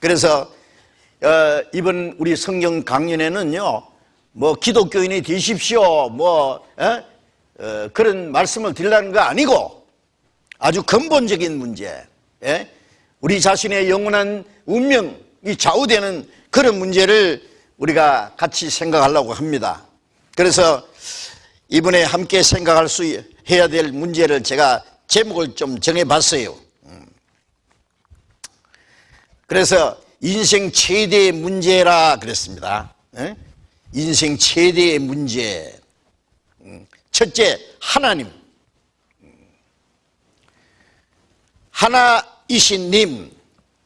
그래서 어, 이번 우리 성경 강연에는요, 뭐 기독교인이 되십시오, 뭐 에? 어, 그런 말씀을 드리려는 거 아니고 아주 근본적인 문제, 예? 우리 자신의 영원한 운명이 좌우되는 그런 문제를 우리가 같이 생각하려고 합니다. 그래서 이번에 함께 생각할 수 해야 될 문제를 제가 제목을 좀 정해봤어요. 음. 그래서 인생 최대의 문제라 그랬습니다. 예? 인생 최대의 문제. 음. 첫째, 하나님. 음. 하나이신 님,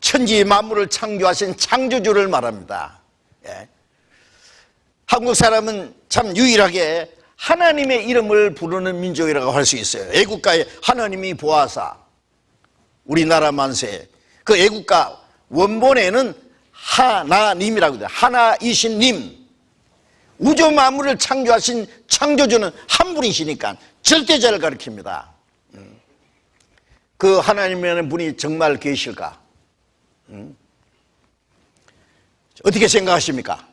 천지 만물을 창조하신 창조주를 말합니다. 예. 한국 사람은 참 유일하게 하나님의 이름을 부르는 민족이라고 할 수 있어요. 애국가에 하나님이 보아사, 우리나라 만세. 그 애국가 원본에는 하나님이라고 돼요. 하나이신 님. 우주 만물을 창조하신 창조주는 한 분이시니까 절대자를 가리킵니다. 음. 그 하나님이라는 분이 정말 계실까? 음. 어떻게 생각하십니까?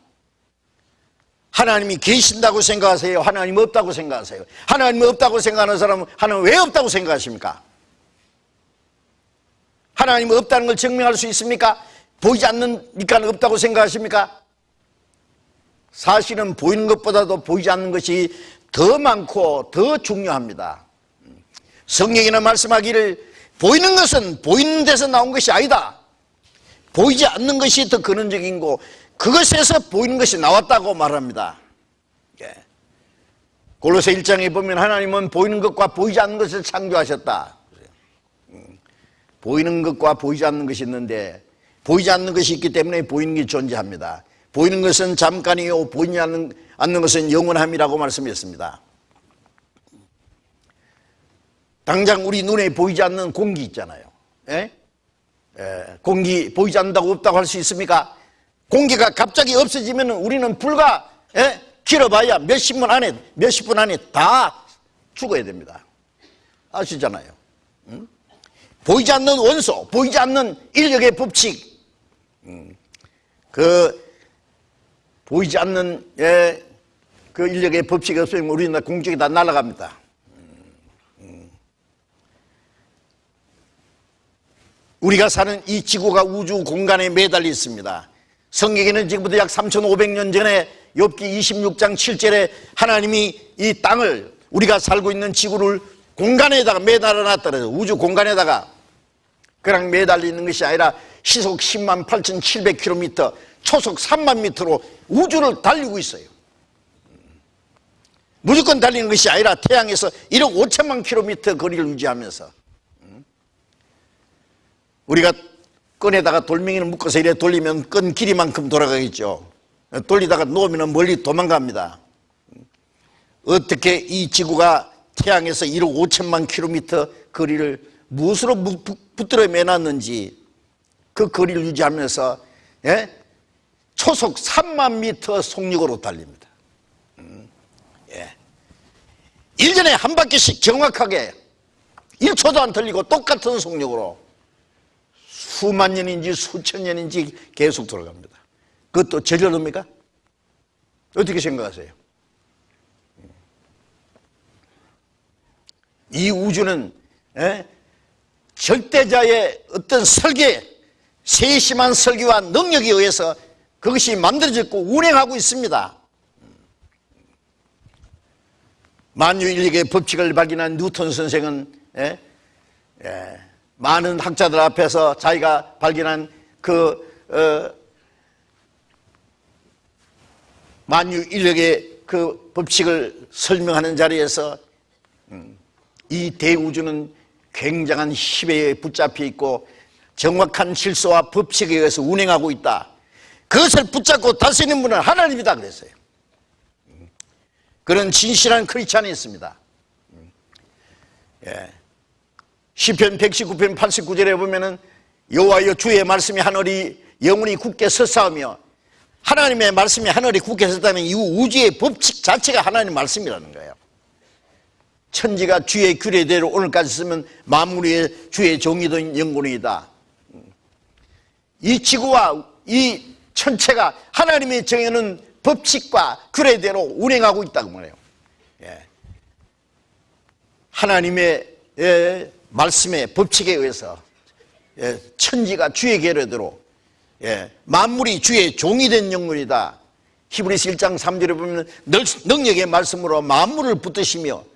하나님이 계신다고 생각하세요? 하나님 없다고 생각하세요? 하나님 없다고 생각하는 사람은 하나님 왜 없다고 생각하십니까? 하나님 없다는 걸 증명할 수 있습니까? 보이지 않는니까 없다고 생각하십니까? 사실은 보이는 것보다도 보이지 않는 것이 더 많고 더 중요합니다. 성경에는 말씀하기를 보이는 것은 보이는 데서 나온 것이 아니다. 보이지 않는 것이 더 근원적인 거 그것에서 보이는 것이 나왔다고 말합니다. 예. 골로새 1장에 보면 하나님은 보이는 것과 보이지 않는 것을 창조하셨다. 음. 보이는 것과 보이지 않는 것이 있는데 보이지 않는 것이 있기 때문에 보이는 게 존재합니다. 보이는 것은 잠깐이요 보이지 않는, 않는 것은 영원함이라고 말씀했습니다. 당장 우리 눈에 보이지 않는 공기 있잖아요. 예? 예, 공기 보이지 않는다고 없다고 할 수 있습니까? 공기가 갑자기 없어지면 우리는 불과 예? 길어봐야 몇십 분 안에 몇십 분 안에 다 죽어야 됩니다. 아시잖아요. 응? 보이지 않는 원소, 보이지 않는 인력의 법칙, 음. 그 보이지 않는 예, 그 인력의 법칙이 없으면 우리는 공중에 다 날아갑니다. 우리가 사는 이 지구가 우주 공간에 매달려 있습니다. 성경에는 지금부터 약 3,500년 전에 욥기 26장 7절에 하나님이 이 땅을 우리가 살고 있는 지구를 공간에다가 매달아 놨더래요. 우주 공간에다가 그냥 매달려 있는 것이 아니라 시속 10만 8,700km, 초속 3만 미터로 우주를 달리고 있어요. 무조건 달리는 것이 아니라 태양에서 1억 5천만 킬로미터 거리를 유지하면서 우리가 끈에다가 돌멩이를 묶어서 이래 돌리면 끈 길이만큼 돌아가겠죠. 돌리다가 놓으면 멀리 도망갑니다. 어떻게 이 지구가 태양에서 1억 5천만 킬로미터 거리를 무엇으로 붙들어 매놨는지 그 거리를 유지하면서 예? 초속 3만 미터 속력으로 달립니다. 음, 예. 1년에 한 바퀴씩 정확하게 1초도 안 틀리고 똑같은 속력으로 수만 년인지 수천 년인지 계속 돌아갑니다. 그것도 저절합니까? 어떻게 생각하세요? 이 우주는 에? 절대자의 어떤 설계, 세심한 설계와 능력에 의해서 그것이 만들어졌고 운행하고 있습니다. 만유인력의 법칙을 발견한 뉴턴 선생은 에? 에, 많은 학자들 앞에서 자기가 발견한 그 어, 만유 인력의 그 법칙을 설명하는 자리에서 음, 이 대우주는 굉장한 힘에 붙잡혀 있고 정확한 질서와 법칙에 의해서 운행하고 있다. 그것을 붙잡고 다스리는 분은 하나님이다 그랬어요. 음, 그런 진실한 크리스찬이 있습니다. 음, 예. 시편 119편 89절에 보면은 여호와여 주의 말씀이 하늘이 영원히 굳게 섰사오며 하나님의 말씀이 하늘이 굳게 섰다면 이 우주의 법칙 자체가 하나님 말씀이라는 거예요. 천지가 주의 규례대로 오늘까지 쓰면 만물의 주의 종이던 영혼이다. 이 지구와 이 천체가 하나님의 정해놓은 법칙과 규례대로 운행하고 있다고 말해요. 예. 하나님의 예, 말씀의 법칙에 의해서 예, 천지가 주의 계례대로 예, 만물이 주의 종이 된 영물이다. 히브리서 1장 3절에 보면 능력의 말씀으로 만물을 붙드시며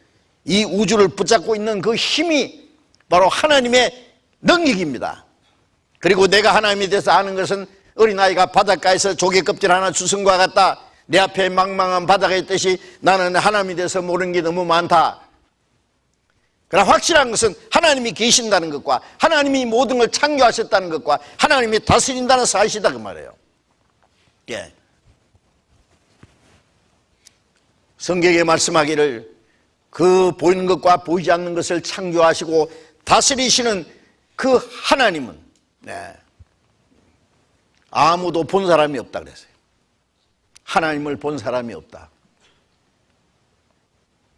이 우주를 붙잡고 있는 그 힘이 바로 하나님의 능력입니다. 그리고 내가 하나님에 대해서 아는 것은 어린아이가 바닷가에서 조개 껍질 하나 주승 과 같다. 내 앞에 망망한 바다가 있듯이 나는 하나님에 대해서 모르는 게 너무 많다. 그러나 확실한 것은 하나님이 계신다는 것과 하나님이 모든 걸 창조하셨다는 것과 하나님이 다스린다는 사실이다 그 말이에요. 예. 성경에 말씀하기를 그 보이는 것과 보이지 않는 것을 창조하시고 다스리시는 그 하나님은 네. 아무도 본 사람이 없다 그랬어요. 하나님을 본 사람이 없다.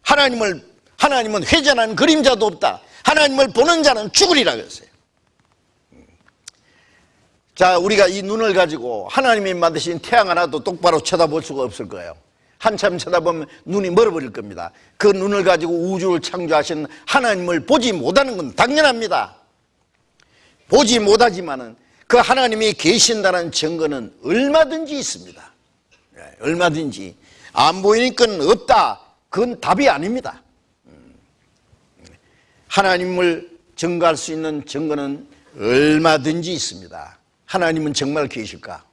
하나님을 하나님은 회전하는 그림자도 없다. 하나님을 보는 자는 죽으리라 그랬어요. 자, 우리가 이 눈을 가지고 하나님이 만드신 태양 하나도 똑바로 쳐다볼 수가 없을 거예요. 한참 쳐다보면 눈이 멀어버릴 겁니다. 그 눈을 가지고 우주를 창조하신 하나님을 보지 못하는 건 당연합니다. 보지 못하지만 은 그 하나님이 계신다는 증거는 얼마든지 있습니다. 예, 얼마든지. 안 보이니까 없다. 그건 답이 아닙니다. 음. 하나님을 증거할 수 있는 증거는 얼마든지 있습니다. 하나님은 정말 계실까?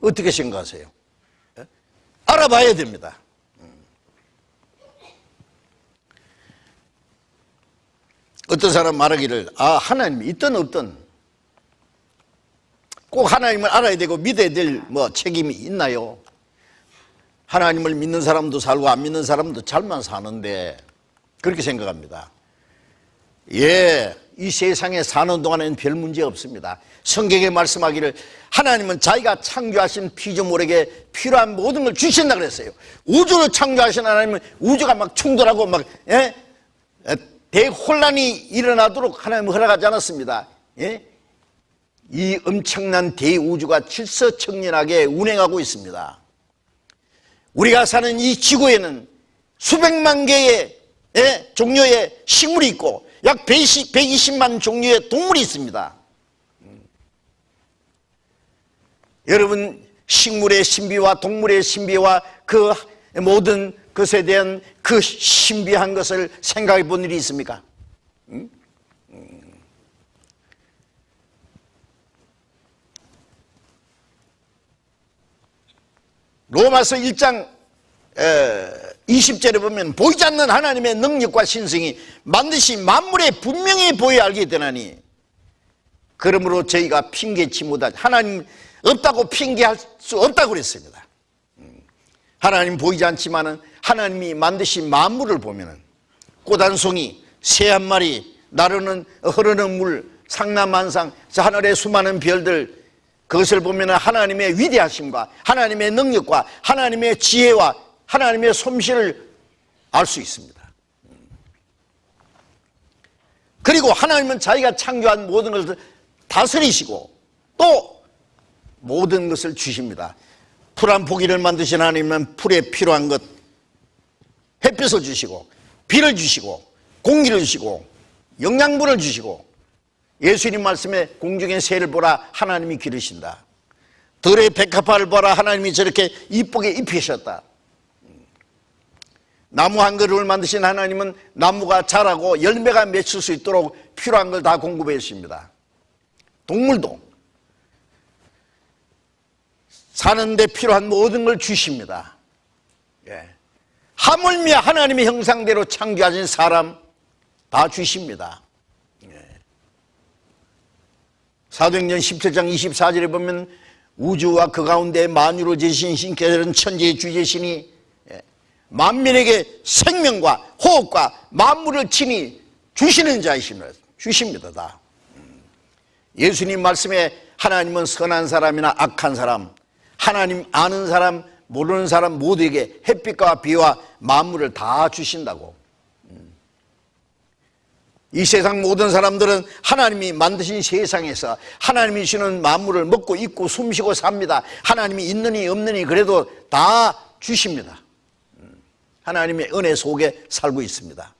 어떻게 생각하세요? 알아봐야 됩니다. 어떤 사람 말하기를 아 하나님이 있든 없든 꼭 하나님을 알아야 되고 믿어야 될 뭐 책임이 있나요? 하나님을 믿는 사람도 살고 안 믿는 사람도 잘만 사는데 그렇게 생각합니다. 예, 이 세상에 사는 동안에는 별 문제 없습니다. 성경에 말씀하기를 하나님은 자기가 창조하신 피조물에게 필요한 모든 걸 주신다 그랬어요. 우주를 창조하신 하나님은 우주가 막 충돌하고 막 예? 대혼란이 일어나도록 하나님은 허락하지 않았습니다. 예? 이 엄청난 대우주가 질서청연하게 운행하고 있습니다. 우리가 사는 이 지구에는 수백만 개의 예? 종류의 식물이 있고 약 120, 120만 종류의 동물이 있습니다. 음. 여러분 식물의 신비와 동물의 신비와 그 모든 것에 대한 그 신비한 것을 생각해 본 일이 있습니까? 로마서 1장 20절에 보면 보이지 않는 하나님의 능력과 신성이 반드시 만물에 분명히 보여 알게 되나니 그러므로 저희가 핑계치 못하지 하나님 없다고 핑계할 수 없다고 그랬습니다 음. 하나님 보이지 않지만 하나님이 만드신 만물을 보면 꽃한 송이 새 한 마리 나르는 흐르는 물 상남만상 하늘의 수많은 별들 그것을 보면 하나님의 위대하심과 하나님의 능력과 하나님의 지혜와 하나님의 솜씨를 알 수 있습니다. 그리고 하나님은 자기가 창조한 모든 것을 다스리시고 또 모든 것을 주십니다. 풀 한 포기를 만드신 하나님은 풀에 필요한 것 햇빛을 주시고 비를 주시고 공기를 주시고 영양분을 주시고 예수님 말씀에 공중의 새를 보라 하나님이 기르신다. 들의 백합화를 보라 하나님이 저렇게 이쁘게 입히셨다. 나무 한 그루를 만드신 하나님은 나무가 자라고 열매가 맺힐 수 있도록 필요한 걸 다 공급해 주십니다. 동물도 사는데 필요한 모든 걸 주십니다. 예. 하물며 하나님의 형상대로 창조하신 사람 다 주십니다. 예. 사도행전 17장 24절에 보면 우주와 그 가운데 만유를 지신 신께서는 천지의 주제시니 만민에게 생명과 호흡과 만물을 친히 주시는 자이십니다. 주십니다. 다. 예수님 말씀에 하나님은 선한 사람이나 악한 사람, 하나님 아는 사람, 모르는 사람 모두에게 햇빛과 비와 만물을 다 주신다고. 이 세상 모든 사람들은 하나님이 만드신 세상에서 하나님이 주는 만물을 먹고 입고 숨쉬고 삽니다. 하나님이 있느니 없느니 그래도 다 주십니다. 하나님의 은혜 속에 살고 있습니다.